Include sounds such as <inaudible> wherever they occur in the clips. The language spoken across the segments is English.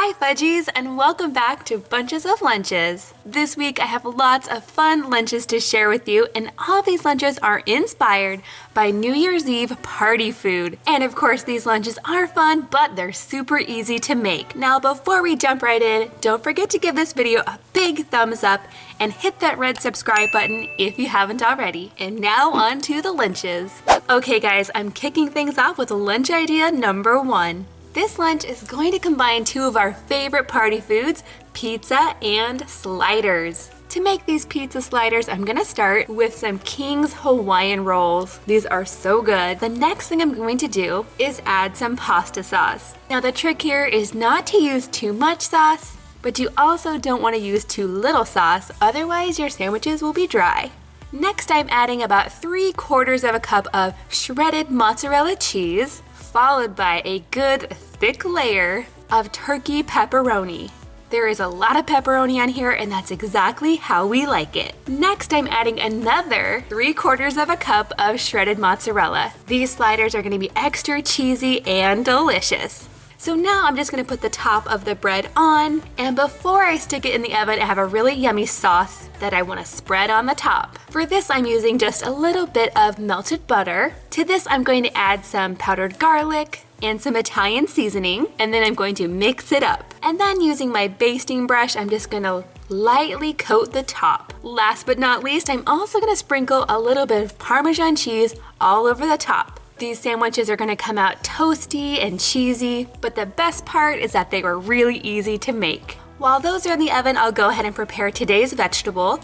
Hi Fudgies and welcome back to Bunches of Lunches. This week I have lots of fun lunches to share with you and all these lunches are inspired by New Year's Eve party food. And of course these lunches are fun but they're super easy to make. Now before we jump right in, don't forget to give this video a big thumbs up and hit that red subscribe button if you haven't already. And now on to the lunches. Okay guys, I'm kicking things off with lunch idea number one. This lunch is going to combine two of our favorite party foods, pizza and sliders. To make these pizza sliders, I'm gonna start with some King's Hawaiian rolls. These are so good. The next thing I'm going to do is add some pasta sauce. Now the trick here is not to use too much sauce, but you also don't wanna use too little sauce, otherwise your sandwiches will be dry. Next, I'm adding about three quarters of a cup of shredded mozzarella cheese, followed by a good thick layer of turkey pepperoni. There is a lot of pepperoni on here and that's exactly how we like it. Next, I'm adding another 3 quarters of a cup of shredded mozzarella. These sliders are gonna be extra cheesy and delicious. So now I'm just gonna put the top of the bread on and before I stick it in the oven, I have a really yummy sauce that I wanna spread on the top. For this, I'm using just a little bit of melted butter. To this, I'm going to add some powdered garlic, and some Italian seasoning, and then I'm going to mix it up. And then using my basting brush, I'm just gonna lightly coat the top. Last but not least, I'm also gonna sprinkle a little bit of Parmesan cheese all over the top. These sandwiches are gonna come out toasty and cheesy, but the best part is that they were really easy to make. While those are in the oven, I'll go ahead and prepare today's vegetable,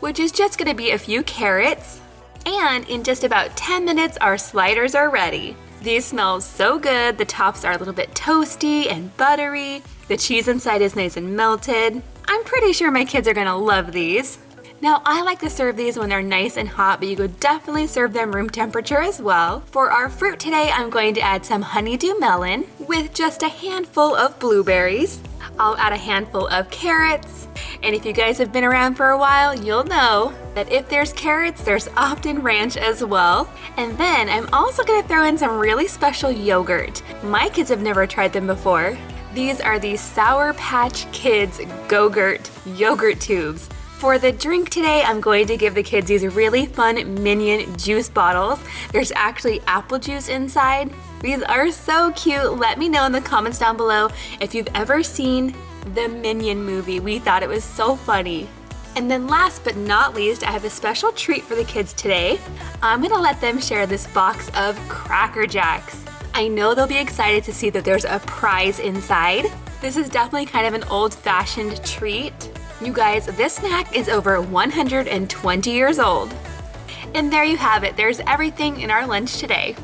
which is just gonna be a few carrots, and in just about 10 minutes, our sliders are ready. These smell so good. The tops are a little bit toasty and buttery. The cheese inside is nice and melted. I'm pretty sure my kids are gonna love these. Now I like to serve these when they're nice and hot, but you could definitely serve them room temperature as well. For our fruit today, I'm going to add some honeydew melon with just a handful of blueberries. I'll add a handful of carrots. And if you guys have been around for a while, you'll know that if there's carrots, there's often ranch as well. And then I'm also gonna throw in some really special yogurt. My kids have never tried them before. These are the Sour Patch Kids Go-Gurt yogurt tubes. For the drink today, I'm going to give the kids these really fun Minion juice bottles. There's actually apple juice inside. These are so cute. Let me know in the comments down below if you've ever seen the Minion movie. We thought it was so funny. And then last but not least, I have a special treat for the kids today. I'm gonna let them share this box of Cracker Jacks. I know they'll be excited to see that there's a prize inside. This is definitely kind of an old-fashioned treat. You guys, this snack is over 120 years old. And there you have it. There's everything in our lunch today.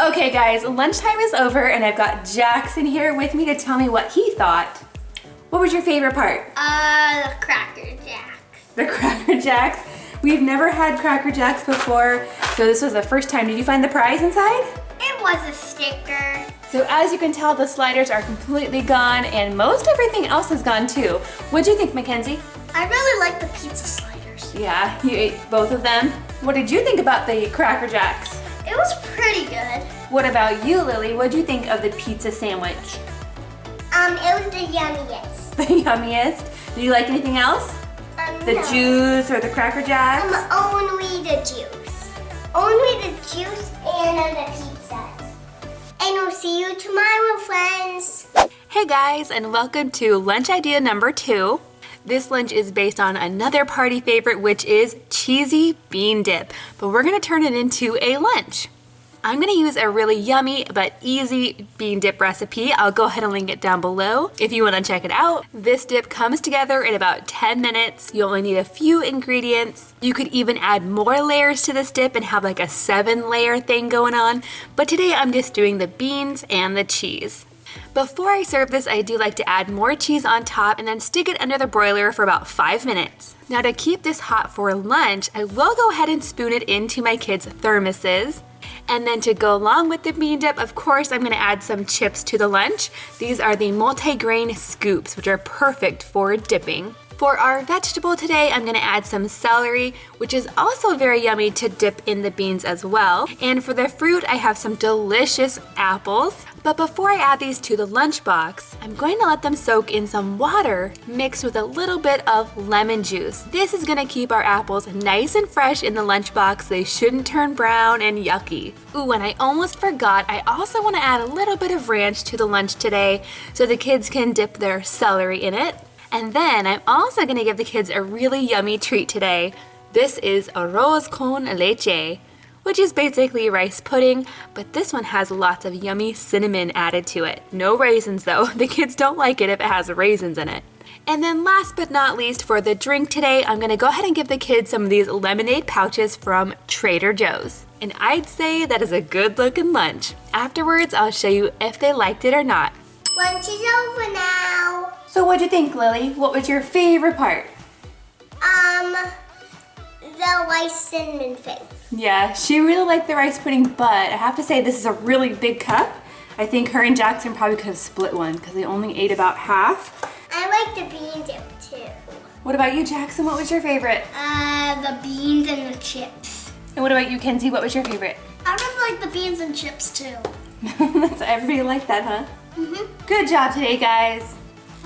Okay guys, lunchtime is over and I've got Jackson here with me to tell me what he thought. What was your favorite part? Uh, the Cracker Jacks. The <laughs> Cracker Jacks? We've never had Cracker Jacks before, so this was the first time. Did you find the prize inside? It was a sticker. So as you can tell, the sliders are completely gone and most everything else is gone too. what do you think, Mackenzie? I really like the pizza sliders. Yeah, you ate both of them. What did you think about the Cracker Jacks? It was pretty good. What about you, Lily? What'd you think of the pizza sandwich? Um, it was the yummiest. <laughs> The yummiest? Did you like anything else? Um, The no. juice or the Cracker Jacks? Um, only the juice. Only the juice and the pizzas. And we'll see you tomorrow, friends. Hey guys, and welcome to lunch idea number two. This lunch is based on another party favorite, which is cheesy bean dip, but we're gonna turn it into a lunch. I'm gonna use a really yummy but easy bean dip recipe. I'll go ahead and link it down below if you wanna check it out. This dip comes together in about 10 minutes. You only need a few ingredients. You could even add more layers to this dip and have like a seven layer thing going on. But today I'm just doing the beans and the cheese. Before I serve this, I do like to add more cheese on top and then stick it under the broiler for about five minutes. Now to keep this hot for lunch, I will go ahead and spoon it into my kids' thermoses. And then to go along with the bean dip, of course, I'm gonna add some chips to the lunch. These are the multi-grain scoops, which are perfect for dipping. For our vegetable today, I'm gonna add some celery, which is also very yummy to dip in the beans as well. And for the fruit, I have some delicious apples. But before I add these to the lunchbox, I'm going to let them soak in some water mixed with a little bit of lemon juice. This is gonna keep our apples nice and fresh in the lunchbox. They shouldn't turn brown and yucky. Ooh, and I almost forgot, I also wanna add a little bit of ranch to the lunch today so the kids can dip their celery in it. And then I'm also gonna give the kids a really yummy treat today. This is arroz con leche, which is basically rice pudding, but this one has lots of yummy cinnamon added to it. No raisins though, <laughs> the kids don't like it if it has raisins in it. And then last but not least for the drink today, I'm gonna go ahead and give the kids some of these lemonade pouches from Trader Joe's. And I'd say that is a good looking lunch. Afterwards, I'll show you if they liked it or not. Lunch is over now. So what'd you think, Lily? What was your favorite part? Um, the rice cinnamon thing. Yeah, she really liked the rice pudding, but I have to say this is a really big cup. I think her and Jackson probably could have split one because they only ate about half. I like the bean dip too. What about you, Jackson? What was your favorite? Uh, the beans and the chips. And what about you, Kenzie? What was your favorite? I really like the beans and chips too. <laughs> That's everybody liked that, huh? Mm-hmm. Good job today, guys.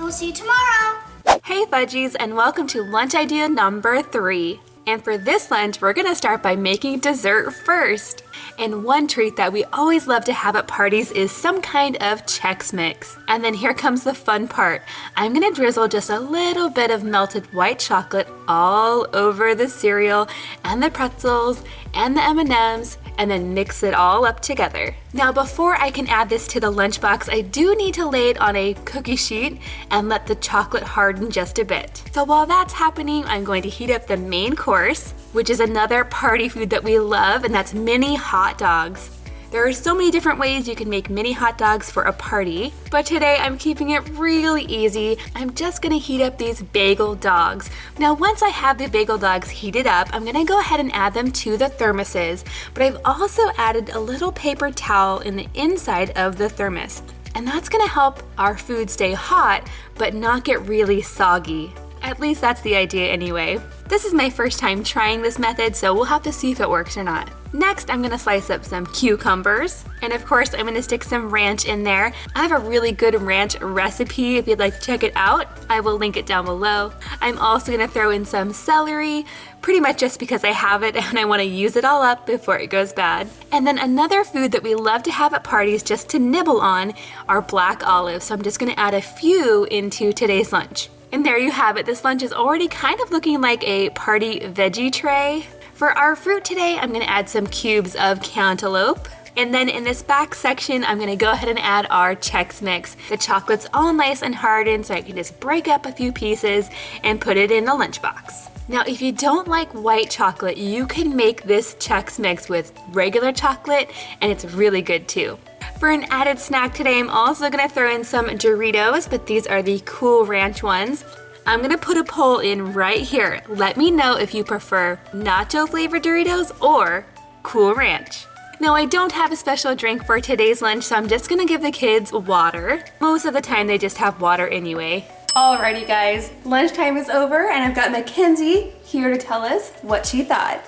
I will see you tomorrow. Hey Fudgies and welcome to lunch idea number three. And for this lunch, we're gonna start by making dessert first. And one treat that we always love to have at parties is some kind of Chex Mix. And then here comes the fun part. I'm gonna drizzle just a little bit of melted white chocolate all over the cereal and the pretzels and the M&Ms and then mix it all up together. Now before I can add this to the lunchbox, I do need to lay it on a cookie sheet and let the chocolate harden just a bit. So while that's happening, I'm going to heat up the main course, which is another party food that we love, and that's mini hot dogs. There are so many different ways you can make mini hot dogs for a party, but today I'm keeping it really easy. I'm just gonna heat up these bagel dogs. Now once I have the bagel dogs heated up, I'm gonna go ahead and add them to the thermoses, but I've also added a little paper towel in the inside of the thermos. And that's gonna help our food stay hot, but not get really soggy. At least that's the idea anyway. This is my first time trying this method, so we'll have to see if it works or not. Next, I'm gonna slice up some cucumbers. And of course, I'm gonna stick some ranch in there. I have a really good ranch recipe if you'd like to check it out. I will link it down below. I'm also gonna throw in some celery, pretty much just because I have it <laughs> and I wanna use it all up before it goes bad. And then another food that we love to have at parties just to nibble on are black olives. So I'm just gonna add a few into today's lunch. And there you have it. This lunch is already kind of looking like a party veggie tray. For our fruit today, I'm gonna add some cubes of cantaloupe. And then in this back section, I'm gonna go ahead and add our Chex Mix. The chocolate's all nice and hardened, so I can just break up a few pieces and put it in the lunchbox. Now, if you don't like white chocolate, you can make this Chex Mix with regular chocolate, and it's really good too. For an added snack today, I'm also gonna throw in some Doritos, but these are the Cool Ranch ones. I'm gonna put a poll in right here. Let me know if you prefer nacho flavored Doritos or Cool Ranch. Now I don't have a special drink for today's lunch, so I'm just gonna give the kids water. Most of the time they just have water anyway. Alrighty guys, lunchtime is over and I've got Mackenzie here to tell us what she thought.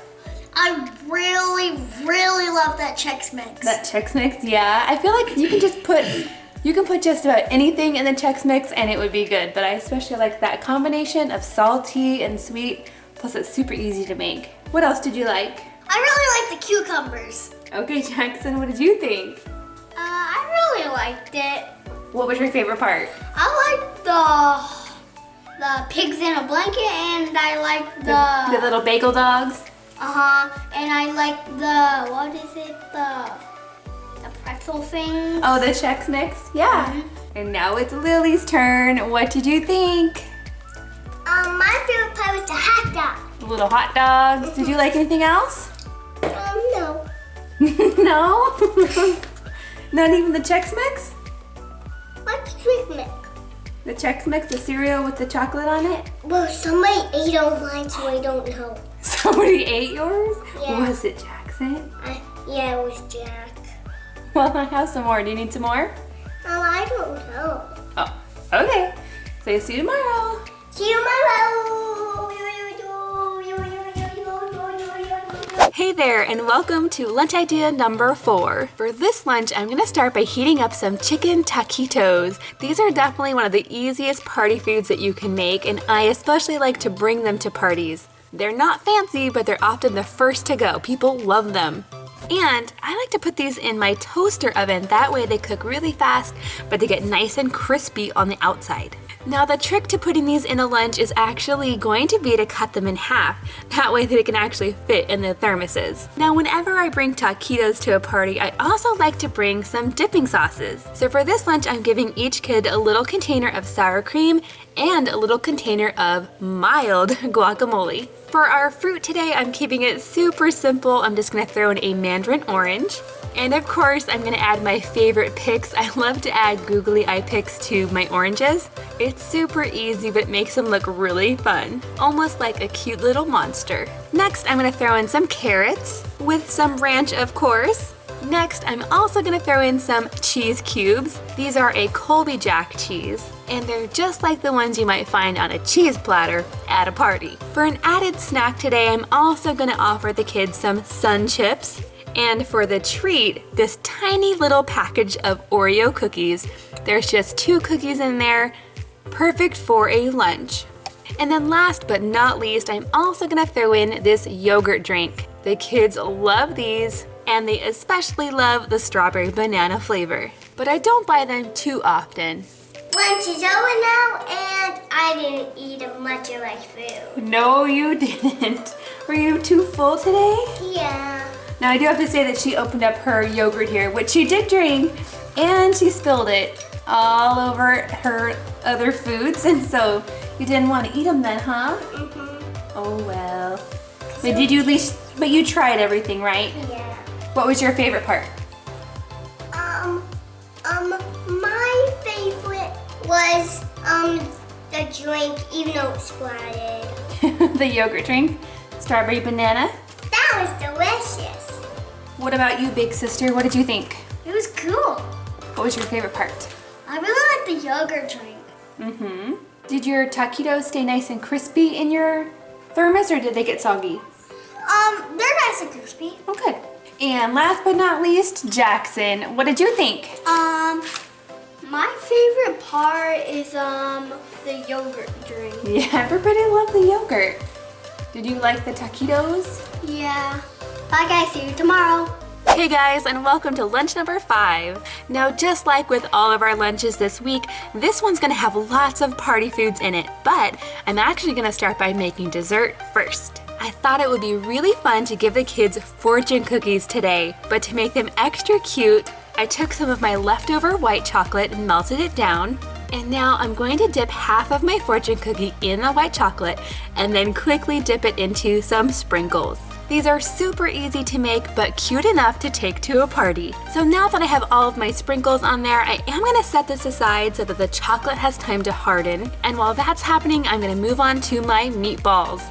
I really, really love that Chex Mix. That Chex Mix, yeah. I feel like you can just put, you can put just about anything in the Chex Mix and it would be good. But I especially like that combination of salty and sweet, plus it's super easy to make. What else did you like? I really like the cucumbers. Okay, <laughs> Jackson, what did you think? Uh, I really liked it. What was your favorite part? I like the the pigs in a blanket and I like the, The little bagel dogs? uh-huh and I like the what is it the the pretzel thing. Oh, the Chex Mix? Yeah. Mhm. And now it's Lily's turn. What did you think? Um, my favorite part was the hot dog. The little hot dogs. Did you like anything else? Um, no. <laughs> no? <laughs> Not even the Chex Mix? What's drink mix? The Chex Mix, the cereal with the chocolate on it? Well, somebody ate mine, so I don't know. <laughs> Somebody ate yours? Yeah. Was it Jackson? I, yeah, it was Jack. <laughs> Well, I have some more. Do you need some more? Oh, I don't know. Oh, okay. So see you tomorrow. See you tomorrow. Hey there and welcome to lunch idea number four. For this lunch, I'm gonna start by heating up some chicken taquitos. These are definitely one of the easiest party foods that you can make and I especially like to bring them to parties. They're not fancy, but they're often the first to go. People love them. And I like to put these in my toaster oven, that way they cook really fast, but they get nice and crispy on the outside. Now the trick to putting these in a lunch is actually going to be to cut them in half. That way they can actually fit in the thermoses. Now whenever I bring taquitos to a party, I also like to bring some dipping sauces. So for this lunch, I'm giving each kid a little container of sour cream and a little container of mild <laughs> guacamole. For our fruit today, I'm keeping it super simple. I'm just gonna throw in a mandarin orange, and of course, I'm gonna add my favorite picks. I love to add googly eye picks to my oranges. It's super easy, but makes them look really fun. Almost like a cute little monster. Next, I'm gonna throw in some carrots with some ranch, of course. Next, I'm also gonna throw in some cheese cubes. These are a Colby Jack cheese, and they're just like the ones you might find on a cheese platter at a party. For an added snack today, I'm also gonna offer the kids some sun chips. And for the treat, this tiny little package of Oreo cookies. There's just two cookies in there, perfect for a lunch. And then last but not least, I'm also gonna throw in this yogurt drink. The kids love these, and they especially love the strawberry banana flavor. But I don't buy them too often. Lunch is over now, and I didn't eat much of my food. No, you <laughs> didn't. Were you too full today? Yeah. Now I do have to say that she opened up her yogurt here, which she did drink, and she spilled it all over her other foods, <laughs> and so you didn't want to eat them then, huh? Mm hmm Oh well. But did you at least, but you tried everything, right? Yeah. What was your favorite part? Um, um, my favorite was, um, the drink, even though it splattered. <laughs> the yogurt drink? Strawberry banana? That was delicious. What about you, big sister? What did you think? It was cool. What was your favorite part? I really like the yogurt drink. Mm-hmm. Did your taquitos stay nice and crispy in your thermos or did they get soggy? Um, they're nice and crispy. Oh, good. And last but not least, Jackson, what did you think? Um, my favorite part is, um, the yogurt drink. Yeah, everybody loved the yogurt. Did you like the taquitos? Yeah. Bye guys, see you tomorrow. Hey guys, and welcome to lunch number five. Now, just like with all of our lunches this week, this one's gonna have lots of party foods in it, but I'm actually gonna start by making dessert first. I thought it would be really fun to give the kids fortune cookies today, but to make them extra cute, I took some of my leftover white chocolate and melted it down. And now I'm going to dip half of my fortune cookie in the white chocolate and then quickly dip it into some sprinkles. These are super easy to make, but cute enough to take to a party. So now that I have all of my sprinkles on there, I am gonna set this aside so that the chocolate has time to harden. And while that's happening, I'm gonna move on to my meatballs.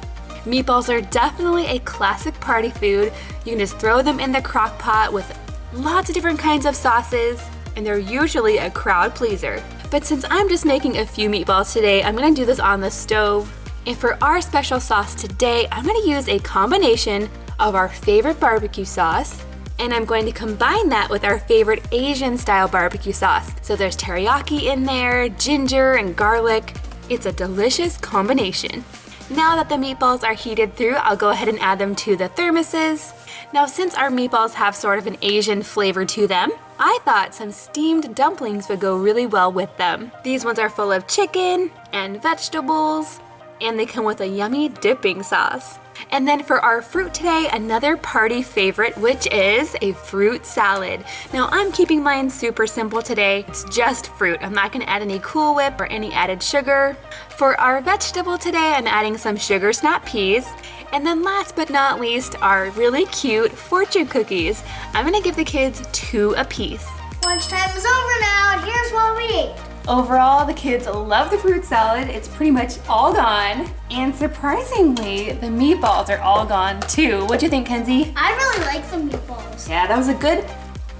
Meatballs are definitely a classic party food. You can just throw them in the crock pot with lots of different kinds of sauces, and they're usually a crowd pleaser. But since I'm just making a few meatballs today, I'm gonna do this on the stove. And for our special sauce today, I'm gonna use a combination of our favorite barbecue sauce, and I'm going to combine that with our favorite Asian style barbecue sauce. So there's teriyaki in there, ginger and garlic. It's a delicious combination. Now that the meatballs are heated through, I'll go ahead and add them to the thermoses. Now since our meatballs have sort of an Asian flavor to them, I thought some steamed dumplings would go really well with them. These ones are full of chicken and vegetables, and they come with a yummy dipping sauce. And then for our fruit today, another party favorite, which is a fruit salad. Now I'm keeping mine super simple today. It's just fruit. I'm not gonna add any Cool Whip or any added sugar. For our vegetable today, I'm adding some sugar snap peas. And then last but not least, our really cute fortune cookies. I'm gonna give the kids two a piece. Lunchtime is over now, here's what we ate. Overall, the kids love the fruit salad. It's pretty much all gone. And surprisingly, the meatballs are all gone too. What do you think, Kenzie? I really like the meatballs. Yeah, that was a good,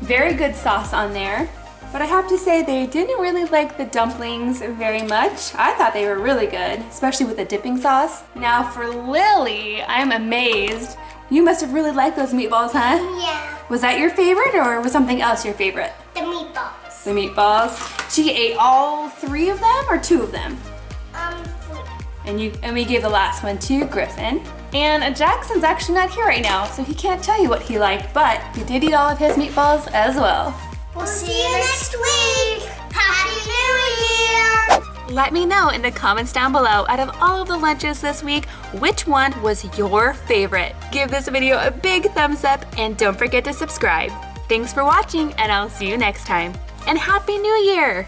very good sauce on there. But I have to say they didn't really like the dumplings very much. I thought they were really good, especially with the dipping sauce. Now for Lily, I'm amazed. You must have really liked those meatballs, huh? Yeah. Was that your favorite or was something else your favorite? The meatballs. The meatballs. She ate all three of them or two of them? Um. And you and we gave the last one to Griffin. And Jackson's actually not here right now, so he can't tell you what he liked, but he did eat all of his meatballs as well. We'll see you next week. Happy New Year. Let me know in the comments down below, out of all of the lunches this week, which one was your favorite? Give this video a big thumbs up and don't forget to subscribe. Thanks for watching and I'll see you next time. And Happy New Year!